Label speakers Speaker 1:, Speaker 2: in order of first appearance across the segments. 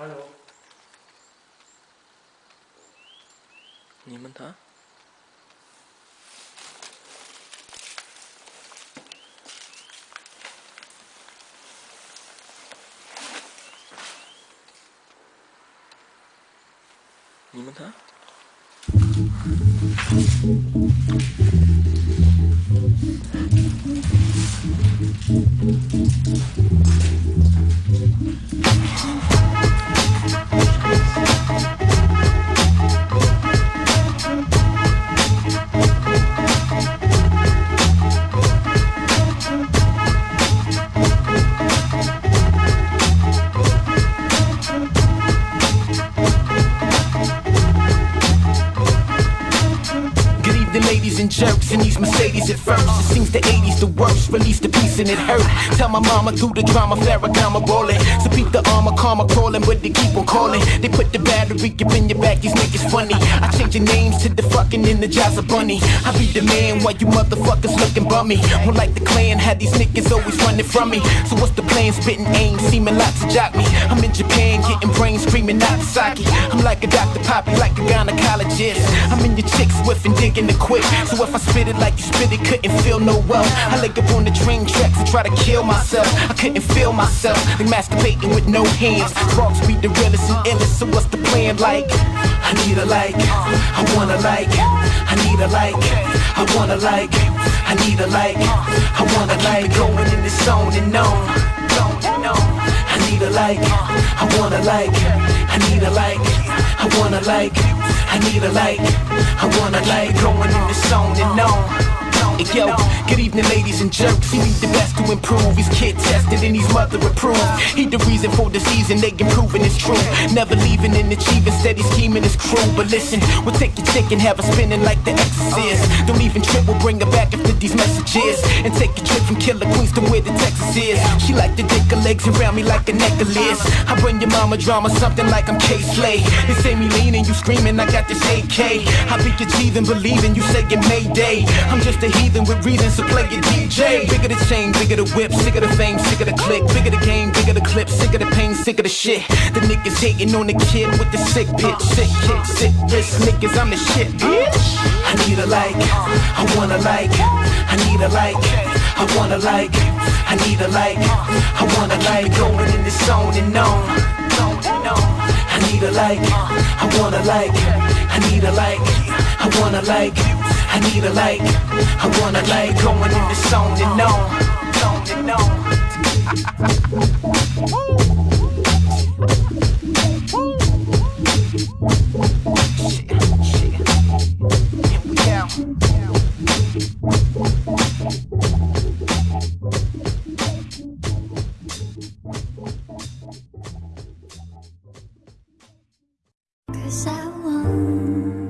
Speaker 1: 가요. 님은 다?
Speaker 2: 님은 다? Ladies and jerks, and these Mercedes at first. It seems the 80s the worst, release the piece and it hurt. Tell my mama through the drama, Farrakhan rolling. So beat the armor, karma crawling, but they keep on calling. They put the battery up in your back, these niggas funny. I change your names to the fucking Energizer Bunny. I be the man while you motherfuckers looking bummy. Well, like the clan, had these niggas always running from me. So what's the plan? Spitting aim, seeming lots to jock me. I'm in Japan, getting brains screaming Nagasaki. I'm like a Dr. Poppy, like a gynecologist. I'm in your chicks whiffing, digging the quick. So if I spit it like you spit it, couldn't feel no well. I lay up on the train tracks and try to kill myself. I couldn't feel myself, like masturbating with no hands. Frogs be the realest and illest, so what's the plan like? I need a like, I wanna like, I need a like, I wanna like, I need a like, I wanna like, Keep it going in the zone and on. I need a like, I wanna like, I need a like, I wanna like, I need a like, I wanna like, going in the zone and on. Yo, good evening, ladies and jerks. He need the best to improve. He's kid tested and he's mother approved. He the reason for the season, they improving it's true. Never leaving and achieving, steady scheming is cruel. But listen, we'll take your chick and have her spinning like the exorcist. Don't even trip, we'll bring her back after these messages. And take a trip from Killer Queens to where the Texas is. She like to dick her legs around me like a necklace. I bring your mama drama, something like I'm Kay Slay. They say me leaning, you screaming, I got this AK. I be achieving, believing, you say it Mayday. I'm just a heathen with reason, so play your DJ. Bigger the chain, bigger the whip, sick of the fame, sick of the click. Bigger the game, bigger the clip, sick of the pain, sick of the shit. The niggas hating on the kid with the sick pitch, sick kick, sick wrist. Niggas, I'm the shit, bitch. I need a like, I wanna like, I need a like, I wanna like, I need a like, I wanna like, going in the zone and on. I need a like, I wanna like, I need a like, I wanna like, I need a like, I wanna like, going in the zone we go.
Speaker 3: Cause I want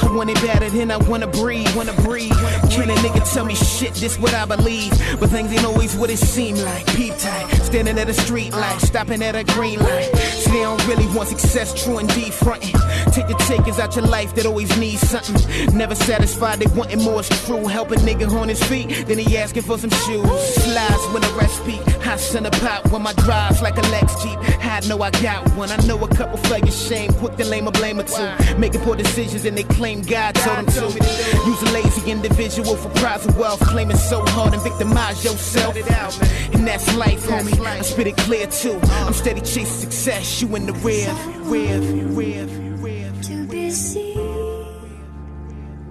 Speaker 2: I want it better than I wanna breathe, wanna breathe. Can a nigga tell me shit, this what I believe. But things ain't always what it seem like. Peep tight, standing at a street light, stopping at a green light. See, they don't really want success, true and indeed, frontin'. Take the takers out your life that always need something. Never satisfied, they wanting more, it's true. Help a nigga on his feet, then he asking for some shoes. Slides when a recipe, hot center pop when my drive's like a Lex Jeep. I know I got one, I know a couple flagging shame, quick to lame a blame or two. Making poor decisions and they claim God told them to. Use a lazy individual for prize of wealth, claiming so hard and victimize yourself. And that's life, homie. I spit it clear too. I'm steady chasing success, you in the rear, rear, rear, rear.
Speaker 3: to be seen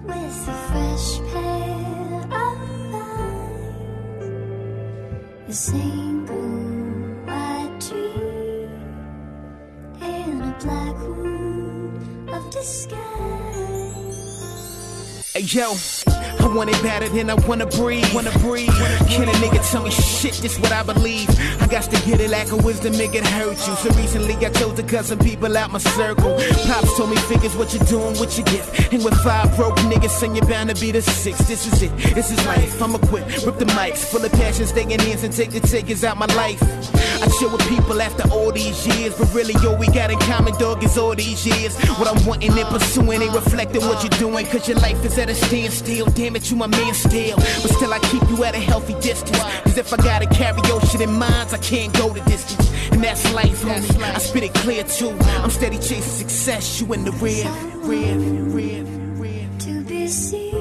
Speaker 3: with a fresh pair of eyes, the same white tree in a black wood of disguise.
Speaker 2: Yo, I want it better than I wanna breathe. Wanna breathe. Can a nigga tell me shit? This what I believe. I got to get it like a wisdom, make it hurt you. So recently I chose to cut some people out my circle. Pops told me figures what you're doing, what you get. And with five broke niggas, and you're bound to be the six. This is it, this is life. I'ma quit, rip the mics, full of passion, staying in and take the takers out my life. Chill with people after all these years, but really all we got in common, dog, is all these years. What I'm wanting and pursuing ain't reflecting what you're doing, cause your life is at a standstill. Damn it, you my man still. But still, I keep you at a healthy distance. Cause if I gotta carry your shit in minds, I can't go the distance. And that's life, homie. I spit it clear too. I'm steady chasing success, you in the rear, rear, rear, rear.
Speaker 3: to be seen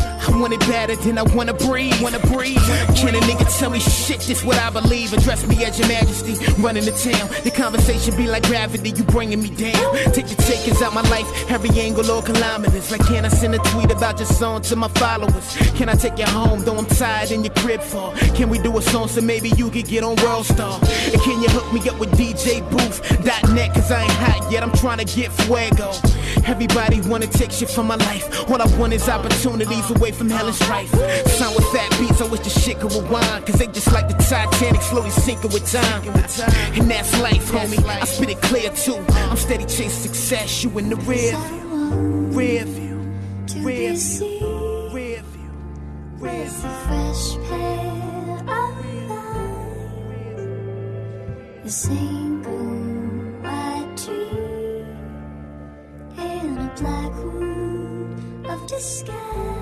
Speaker 2: I want it better than I wanna breathe. Wanna breathe. Can a nigga tell me shit? This what I believe. Address me as your majesty. Running the town. The conversation be like gravity. You bringing me down. Take your takers out my life. Every angle or kilometers. Like, can I send a tweet about your song to my followers? Can I take you home? Though I'm tired in your crib for. Can we do a song so maybe you could get on World Star? And can you hook me up with DJBooth.net? Cause I ain't hot yet. I'm trying to get fuego. Everybody wanna take shit from my life. All I want is opportunities away from hell and strife. Sound with fat beats, I wish the shit could rewind. Cause they just like the Titanic, slowly sinking with time. And that's life, homie. I spit it clear too. I'm steady chasing success, you in the rear view. Rear view. Rear view. Rear view. Rear view.
Speaker 3: a single white tree in a black room of disguise.